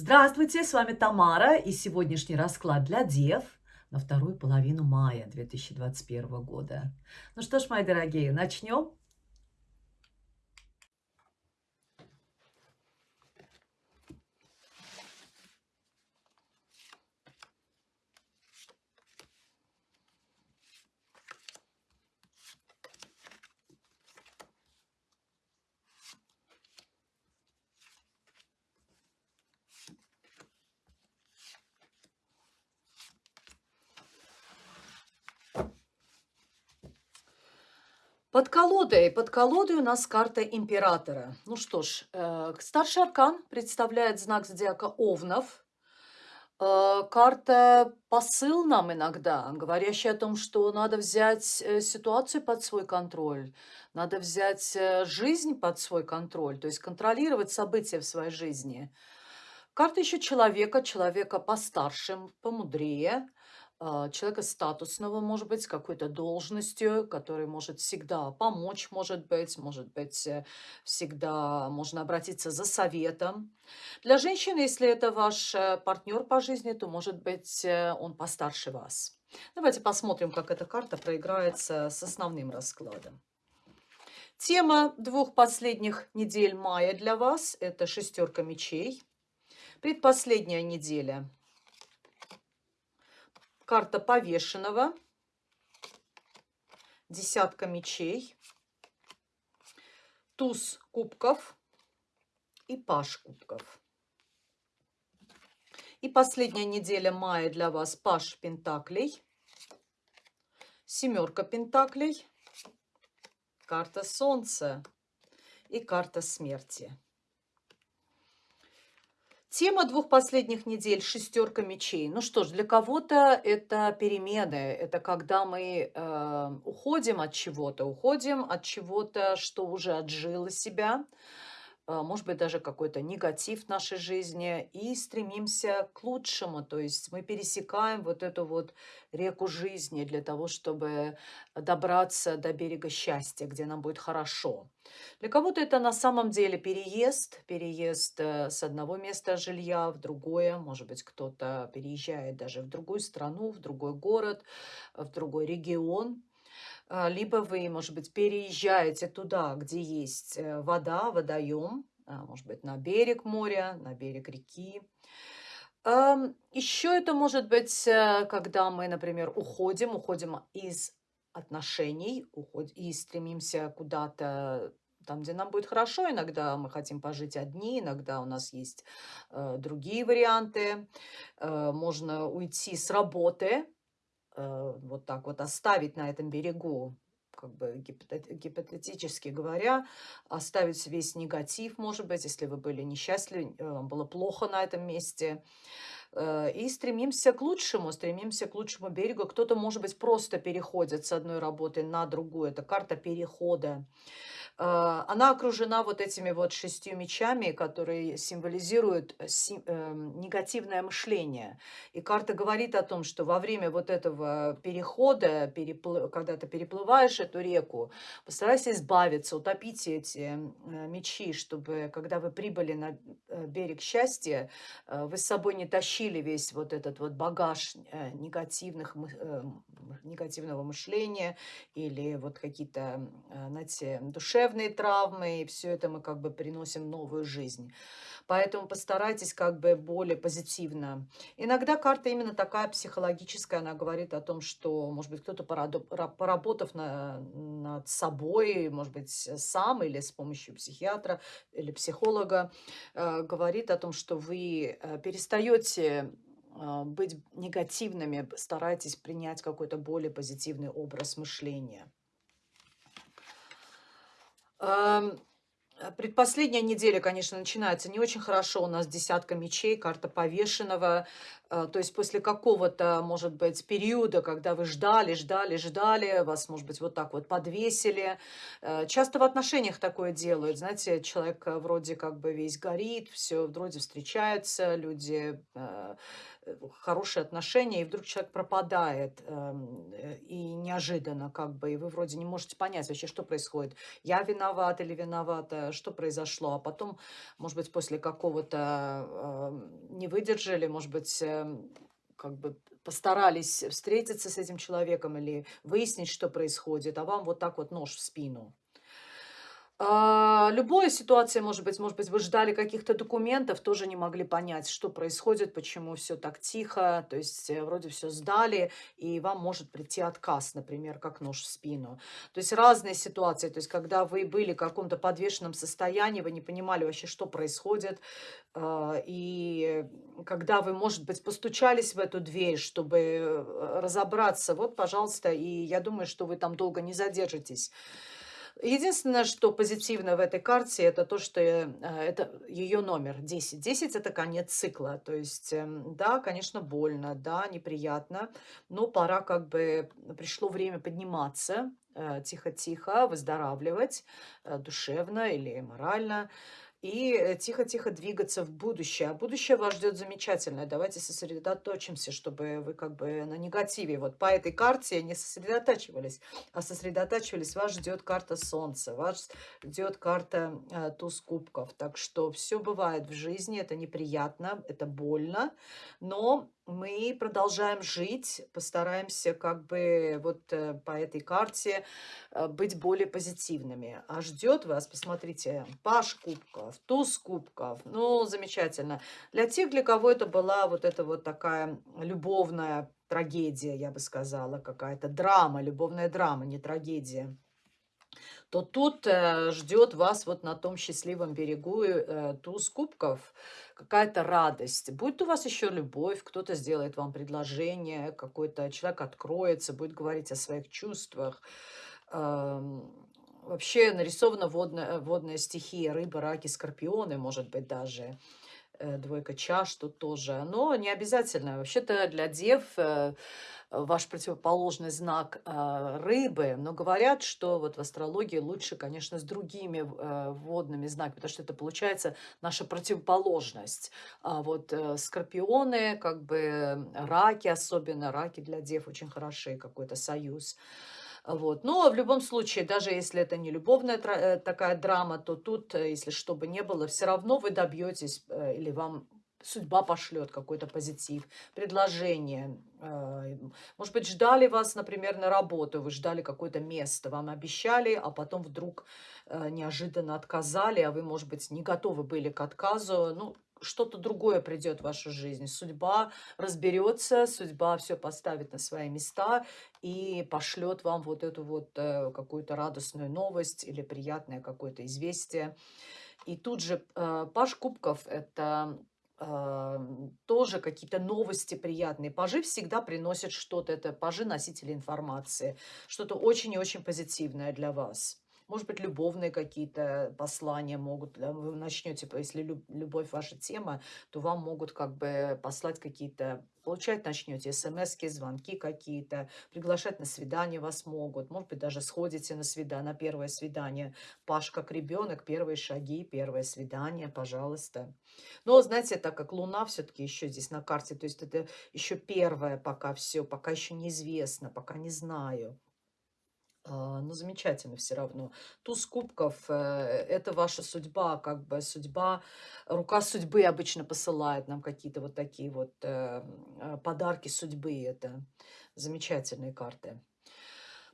Здравствуйте, с вами Тамара и сегодняшний расклад для Дев на вторую половину мая 2021 года. Ну что ж, мои дорогие, начнем. Под колодой, под колодой у нас карта императора. Ну что ж, э, старший аркан представляет знак зодиака Овнов. Э, карта посыл нам иногда, говорящая о том, что надо взять э, ситуацию под свой контроль, надо взять жизнь под свой контроль, то есть контролировать события в своей жизни. Карта еще человека, человека постарше, помудрее, человека статусного, может быть, с какой-то должностью, который может всегда помочь, может быть, может быть, э, всегда можно обратиться за советом. Для женщины, если это ваш э, партнер по жизни, то, может быть, э, он постарше вас. Давайте посмотрим, как эта карта проиграется с основным раскладом. Тема двух последних недель мая для вас – это шестерка мечей. Предпоследняя неделя карта повешенного, десятка мечей, туз кубков и паш кубков. И последняя неделя мая для вас паш пентаклей, семерка пентаклей, карта солнца и карта смерти. Тема двух последних недель– шестерка мечей. Ну что ж, для кого-то это перемены, это когда мы э, уходим от чего-то, уходим от чего-то, что уже отжило себя, может быть, даже какой-то негатив в нашей жизни, и стремимся к лучшему. То есть мы пересекаем вот эту вот реку жизни для того, чтобы добраться до берега счастья, где нам будет хорошо. Для кого-то это на самом деле переезд, переезд э, с одного места жилья в другое. Может быть, кто-то переезжает даже в другую страну, в другой город, в другой регион. А, либо вы, может быть, переезжаете туда, где есть э, вода, водоем, а, может быть, на берег моря, на берег реки. Еще это может быть, э, когда мы, например, уходим, уходим из отношений уходим, и стремимся куда-то там, где нам будет хорошо. Иногда мы хотим пожить одни, иногда у нас есть э, другие варианты. Э, можно уйти с работы, вот так вот оставить на этом берегу, как бы гипотетически говоря, оставить весь негатив, может быть, если вы были несчастливы, э, вам было плохо на этом месте, э, и стремимся к лучшему, стремимся к лучшему берегу. Кто-то, может быть, просто переходит с одной работы на другую. Это карта перехода. А, она окружена вот этими вот шестью мечами, которые символизируют э, эм, негативное мышление. И карта говорит о том, что во время вот этого перехода, перепл... когда ты переплываешь эту реку, постарайся избавиться, утопите эти э, мечи, чтобы когда вы прибыли на э, берег счастья, вы с собой не тащили весь вот этот вот багаж негативных, негативного мышления или вот какие-то, знаете, душевные душевные травмы, и все это мы как бы приносим новую жизнь. Поэтому постарайтесь как бы более позитивно. Иногда карта именно такая психологическая, она говорит о том, что, может быть, кто-то, поработав на, над собой, может быть, сам или с помощью психиатра или психолога, э, говорит о том, что вы э, перестаете э, быть негативными, старайтесь принять какой-то более позитивный образ мышления. Э, предпоследняя неделя, конечно, начинается не очень хорошо. У нас десятка мечей, карта повешенного. Э, то есть после какого-то, может быть, периода, когда вы ждали, ждали, ждали, вас, может быть, вот так вот подвесили. Э, часто в отношениях такое делают. Знаете, человек вроде как бы весь горит, все вроде встречаются, люди хорошие отношения, и вдруг человек пропадает, эм, э, и неожиданно как бы, и вы вроде не можете понять вообще, что происходит. Я виноват или виновата, что произошло. А потом, может быть, после какого-то э, не выдержали, может быть, э, как бы постарались встретиться с этим человеком или выяснить, что происходит, а вам вот так вот нож в спину. А, любая ситуация может быть. Может быть, вы ждали каких-то документов, тоже не могли понять, что происходит, почему все так тихо. То есть э, вроде все сдали, и вам может прийти отказ, например, как нож в спину. То есть разные ситуации. То есть когда вы были в каком-то подвешенном состоянии, вы не понимали вообще, что происходит. А, и когда вы, может быть, постучались в эту дверь, чтобы э, разобраться, вот, пожалуйста, и я думаю, что вы там долго не задержитесь. Единственное, что позитивно в этой карте, это то, что э, это ее номер 10. 10 это конец цикла. То есть, эм, да, конечно, больно, да, неприятно, но пора как бы, пришло время подниматься, э, тихо-тихо, выздоравливать э, душевно или морально и э, тихо-тихо двигаться в будущее. А будущее вас ждет замечательное. Давайте сосредоточимся, чтобы вы как бы на негативе. Вот по этой карте не сосредотачивались, а сосредотачивались. Вас ждет карта Солнца, вас ждет карта э, туз кубков. Так что все бывает в жизни, это неприятно, это больно, но мы продолжаем жить, постараемся как бы вот э, по этой карте э, быть более позитивными. А ждет вас, посмотрите, паш кубков, туз кубков, ну, замечательно. Для тех, для кого это была вот эта вот такая любовная трагедия, я бы сказала, какая-то драма, любовная драма, не трагедия то тут э, ждет вас вот на том счастливом берегу э, туз кубков какая-то радость. Будет у вас еще любовь, кто-то сделает вам предложение, какой-то человек откроется, будет говорить о своих чувствах. Эм, вообще нарисована водная, водная стихия, рыба, раки, скорпионы, может быть, даже. Э, двойка чаш тут тоже. Но не обязательно. Вообще-то для дев э, ваш противоположный знак э, рыбы, но говорят, что вот в астрологии лучше, конечно, с другими водными знаками, потому что это получается наша противоположность. А вот скорпионы, как бы раки, особенно раки для дев очень хороши, какой-то союз. Вот. Но в любом случае, даже если это не любовная такая драма, то тут, если что бы ни было, все равно вы добьетесь или вам судьба пошлет какой-то позитив, предложение. Э, может быть, ждали вас, например, на работу, вы ждали какое-то место, вам обещали, а потом вдруг э, неожиданно отказали, а вы, может быть, не готовы были к отказу. Ну, что-то другое придет в вашу жизнь. Судьба разберется, судьба все поставит на свои места и пошлет вам вот эту вот э, какую-то радостную новость или приятное какое-то известие. И тут же э, Паш Кубков – это тоже какие-то новости приятные. Пажи всегда приносят что-то. Это пажи носители информации. Что-то очень и очень позитивное для вас. Может быть, любовные какие-то послания могут. Вы начнете, если любовь ваша тема, то вам могут как бы послать какие-то получать начнете смс звонки какие-то, приглашать на свидание вас могут, может быть, даже сходите на свидание, на первое свидание. Паш как ребенок, первые шаги, первое свидание, пожалуйста. Но, знаете, так как Луна все-таки еще здесь на карте, то есть это еще первое пока все, пока еще неизвестно, пока не знаю. А, ну, замечательно все равно. Туз кубков э, это ваша судьба, как бы судьба, рука судьбы обычно посылает нам какие-то вот такие вот э, э, подарки судьбы. Это замечательные карты.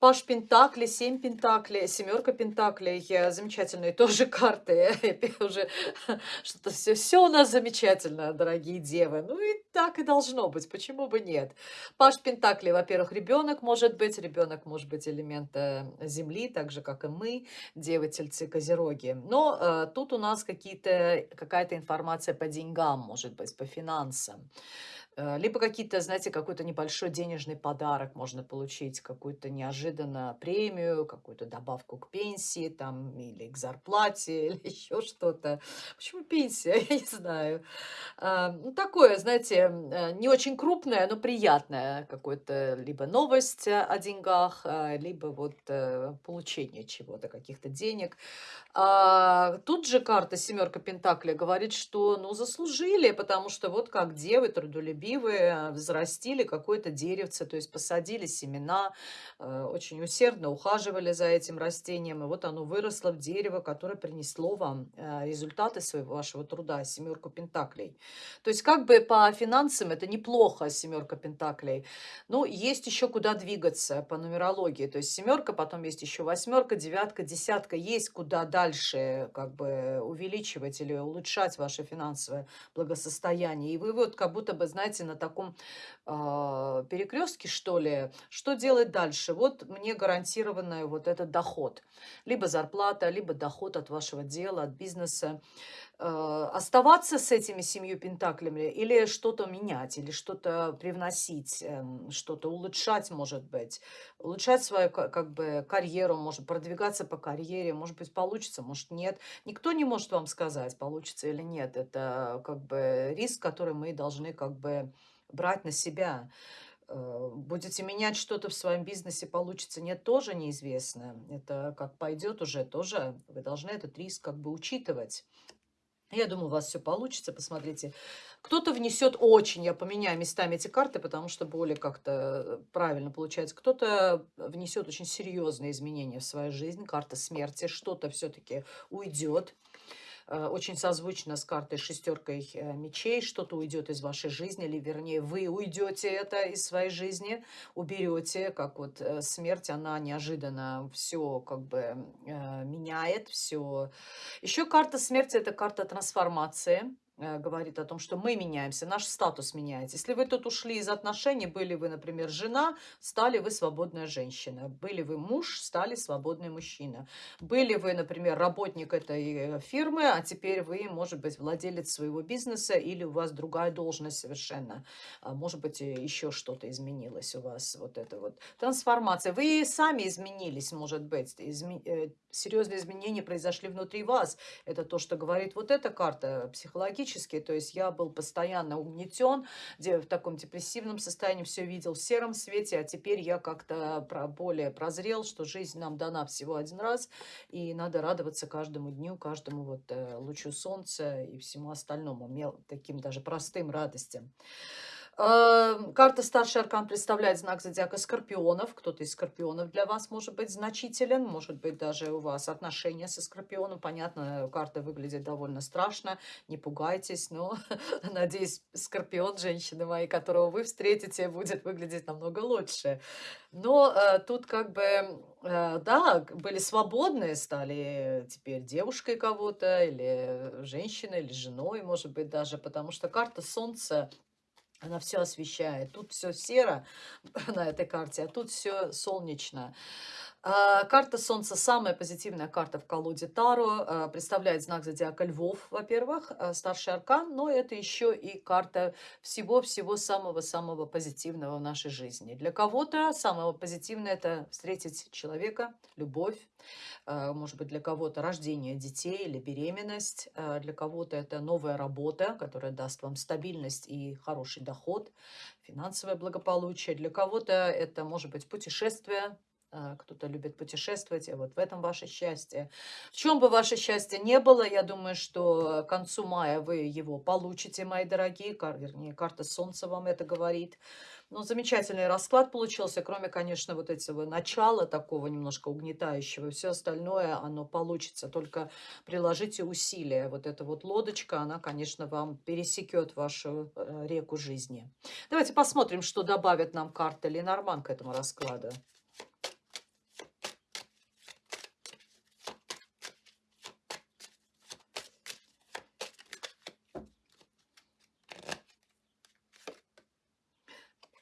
Паш Пентакли, семь Пентаклей, семерка Пентаклей, замечательные тоже карты. уже что-то все, все у нас замечательно, дорогие девы. Ну и так и должно быть, почему бы нет? Паш Пентакли, во-первых, ребенок может быть, ребенок может быть элемента Земли, так же, как и мы, девы, тельцы, козероги. Но э, тут у нас какая-то информация по деньгам, может быть, по финансам. Э, либо какие-то, знаете, какой-то небольшой денежный подарок можно получить, какую-то неожиданно премию, какую-то добавку к пенсии, там, или к зарплате, или еще что-то. Почему пенсия? Я не знаю. А, ну, такое, знаете, э, не очень крупное, но приятное какое-то либо новость о деньгах, а, либо вот э, получение чего-то, каких-то денег. А, тут же карта семерка Пентакля говорит, что, ну, заслужили, потому что вот как девы трудолюбивые, трудолюбивы, э, взрастили какое-то деревце, то есть посадили семена, э, очень усердно ухаживали за этим растением, и вот оно выросло в дерево, которое принесло вам э, результаты своего вашего труда, семерку пентаклей. То есть как бы по финансам это неплохо, семерка пентаклей, но есть еще куда двигаться по нумерологии, то есть семерка, потом есть еще восьмерка, девятка, десятка, есть куда дальше как бы увеличивать или улучшать ваше финансовое благосостояние. И вы вот как будто бы, знаете, на таком э, перекрестке, что ли, что делать дальше? Вот мне гарантированный вот этот доход. Либо зарплата, либо доход от вашего дела, от бизнеса. Э, оставаться с этими семью пентаклями или что-то менять, или что-то привносить, эм, что-то улучшать, может быть. Улучшать свою как бы карьеру, может продвигаться по карьере, может быть получится, может нет. Никто не может вам сказать, получится или нет. Это как бы риск, который мы должны как бы брать на себя. Э, будете менять что-то в своем бизнесе, получится, нет, тоже неизвестно. Это как пойдет уже, тоже вы должны этот риск как бы учитывать. Я думаю, у вас все получится, посмотрите. Кто-то внесет очень, я поменяю местами эти карты, потому что более как-то правильно получается. Кто-то внесет очень серьезные изменения в свою жизнь, карта смерти, что-то все-таки уйдет. Э, очень созвучно с картой шестеркой э, мечей. Что-то уйдет из вашей жизни, или вернее вы уйдете это из своей жизни, уберете, как вот э, смерть, она неожиданно все как бы меняет, все. Еще карта смерти – это карта трансформации говорит о том, что мы меняемся, наш статус меняется. Если вы тут ушли из отношений, были вы, например, жена, стали вы свободная женщина. Были вы муж, стали свободный мужчина. Были вы, например, работник этой э, фирмы, а теперь вы, может быть, владелец своего бизнеса или у вас другая должность совершенно. А может быть, еще что-то изменилось у вас. Вот это вот трансформация. Вы сами изменились, может быть. Изме... Э, серьезные изменения произошли внутри вас. Это то, что говорит вот эта карта психологически. То есть я был постоянно угнетен, в таком депрессивном состоянии все видел в сером свете, а теперь я как-то более прозрел, что жизнь нам дана всего один раз, и надо радоваться каждому дню, каждому вот э, лучу солнца и всему остальному, таким даже простым радостям. Эм, карта старший аркан представляет знак зодиака скорпионов. Кто-то из скорпионов для вас может быть значителен. Может быть, даже у вас отношения со скорпионом. Понятно, карта выглядит довольно страшно. Не пугайтесь. Но, надеюсь, скорпион, женщины мои, которого вы встретите, будет выглядеть намного лучше. Но э, тут как бы, э, да, были свободные, стали теперь девушкой кого-то, или женщиной, или женой, может быть, даже. Потому что карта Солнца она все освещает. Тут все серо на этой карте, а тут все солнечно. А, карта Солнца самая позитивная карта в колоде Таро. А, представляет знак зодиака Львов, во-первых, а, старший аркан, но это еще и карта всего-всего самого-самого позитивного в нашей жизни. Для кого-то самое позитивное – это встретить человека, любовь, может быть, для кого-то рождение детей или беременность, для кого-то это новая работа, которая даст вам стабильность и хороший доход, финансовое благополучие, для кого-то это может быть путешествие, кто-то любит путешествовать, и вот в этом ваше счастье. В чем бы ваше счастье не было, я думаю, что к концу мая вы его получите, мои дорогие. Кар, вернее, карта Солнца вам это говорит. Ну, замечательный расклад получился, кроме, конечно, вот этого начала такого немножко угнетающего. Все остальное, оно получится, только приложите усилия. Вот эта вот лодочка, она, конечно, вам пересекет вашу э, реку жизни. Давайте посмотрим, что добавит нам карта Ленорман к этому раскладу.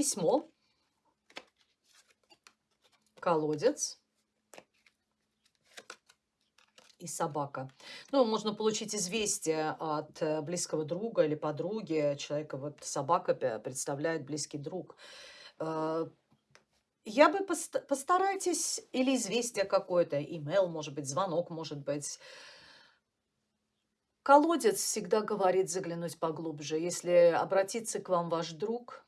Письмо, колодец и собака. Ну, можно получить известие от э, близкого друга или подруги. Человека вот собака представляет близкий друг. Э, я бы пост постарайтесь, или известие какое-то, имейл, может быть, звонок, может быть. Колодец всегда говорит заглянуть поглубже. Если обратиться к вам ваш друг,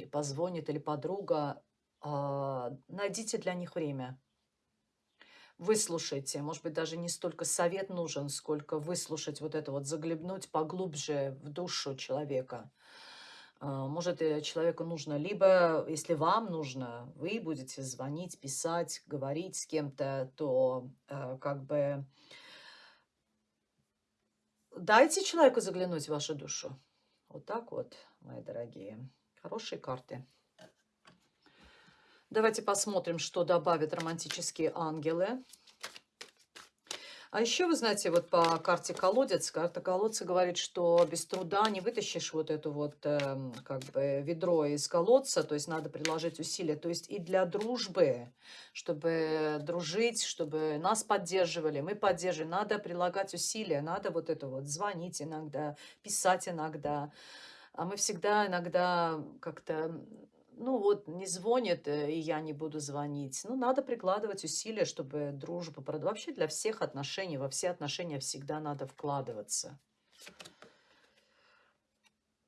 позвонит или подруга, а, найдите для них время. Выслушайте, может быть, даже не столько совет нужен, сколько выслушать вот это вот, заглянуть поглубже в душу человека. А, может, э, человеку нужно либо, если вам нужно, вы будете звонить, писать, говорить с кем-то, то э, как бы дайте человеку заглянуть в вашу душу. Вот так вот, мои дорогие. Хорошие карты. Давайте посмотрим, что добавят романтические ангелы. А еще, вы знаете, вот по карте колодец, карта колодца говорит, что без труда не вытащишь вот эту вот э, как бы ведро из колодца, то есть надо приложить усилия. То есть и для дружбы, чтобы дружить, чтобы нас поддерживали, мы поддерживаем, надо прилагать усилия, надо вот это вот звонить иногда, писать иногда. А мы всегда иногда как-то ну вот не звонит, э, и я не буду звонить. Ну, надо прикладывать усилия, чтобы дружба... Вообще для всех отношений, во все отношения всегда надо вкладываться.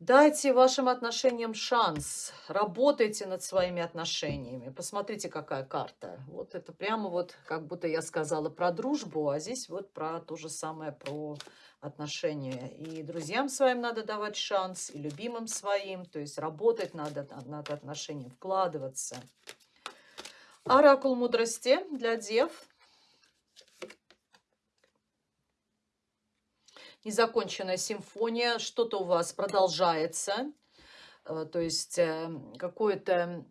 Дайте вашим отношениям шанс. Работайте над своими отношениями. Посмотрите, какая карта. Вот это прямо вот, как будто я сказала про дружбу, а здесь вот про то же самое, про отношения. И друзьям своим надо давать шанс, и любимым своим. То есть работать надо над отношением, вкладываться. Оракул мудрости для дев. незаконченная симфония, что-то у вас продолжается, э, то есть э, какое-то...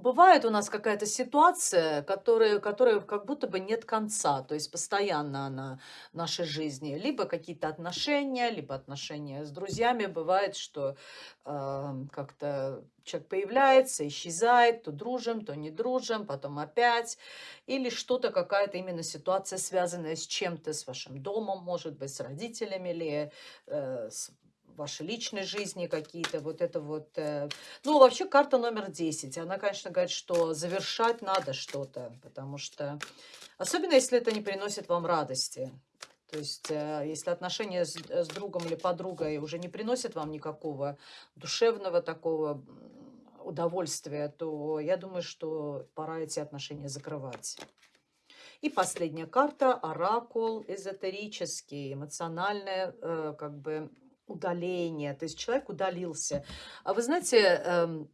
Бывает у нас какая-то ситуация, которая, которая как будто бы нет конца, то есть постоянно она в нашей жизни. Либо какие-то отношения, либо отношения с друзьями. Бывает, что э, как-то человек появляется, исчезает, то дружим, то не дружим, потом опять. Или что-то, какая-то именно ситуация, связанная с чем-то, с вашим домом, может быть, с родителями или э, с вашей личной жизни какие-то, вот это вот. Э. Ну, вообще карта номер 10. Она, конечно, говорит, что завершать надо что-то, потому что, особенно если это не приносит вам радости. То есть, э, если отношения с, с другом или подругой уже не приносят вам никакого душевного такого удовольствия, то я думаю, что пора эти отношения закрывать. И последняя карта – оракул эзотерический, эмоциональное э, как бы удаление. То есть человек удалился. А вы знаете, э,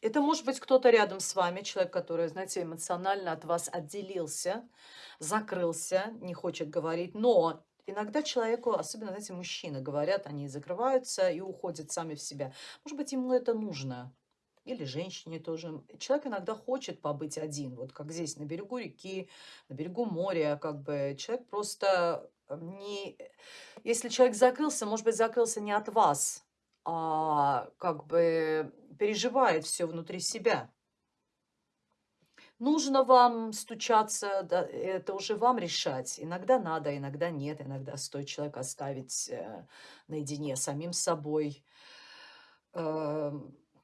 это может быть кто-то рядом с вами, человек, который, знаете, эмоционально от вас отделился, закрылся, не хочет говорить, но Иногда человеку, особенно, знаете, мужчины говорят, они закрываются и уходят сами в себя. Может быть, ему это нужно или женщине тоже. Человек иногда хочет побыть один, вот как здесь, на берегу реки, на берегу моря, как бы человек просто э, не... Если человек закрылся, может быть, закрылся не от вас, а как бы переживает все внутри себя. Нужно вам стучаться, да, это уже вам решать. Иногда надо, иногда нет, иногда стоит человека оставить э, наедине самим собой. Э,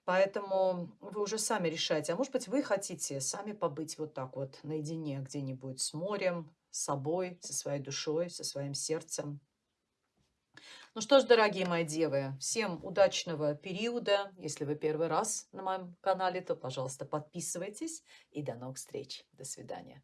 Поэтому вы уже сами решаете. А может быть, вы хотите сами побыть вот так вот наедине где-нибудь с морем, с собой, со своей душой, со своим сердцем. Ну что ж, дорогие мои девы, всем удачного периода. Если вы первый раз на моем канале, то, пожалуйста, подписывайтесь. И до новых встреч. До свидания.